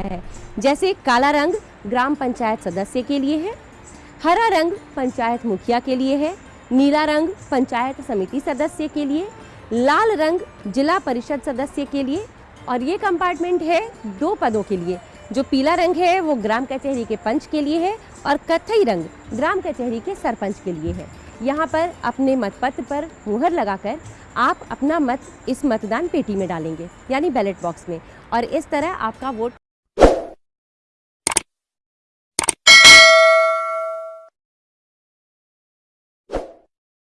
है। जैसे काला रंग ग्राम पंचायत सदस्य के लिए है, हरा रंग पंचायत मुखिया के लिए है, नीला रंग पंचायत समिति सदस्य के लिए, लाल रंग जिला परिषद सदस्य के लिए और ये कंपार्टमेंट है दो पदों के लिए। जो पीला रंग है वो ग्राम कचहरी के पंच के लिए है और कथई रंग ग्राम कचहरी के सरपंच के लिए है। यहाँ पर अपने मतपत्र पर मुहर लगाकर आप अपना मत इस मतदान पेटी में डालेंगे, यानी बैलेट बॉक्स में। और इस तरह आपका वोट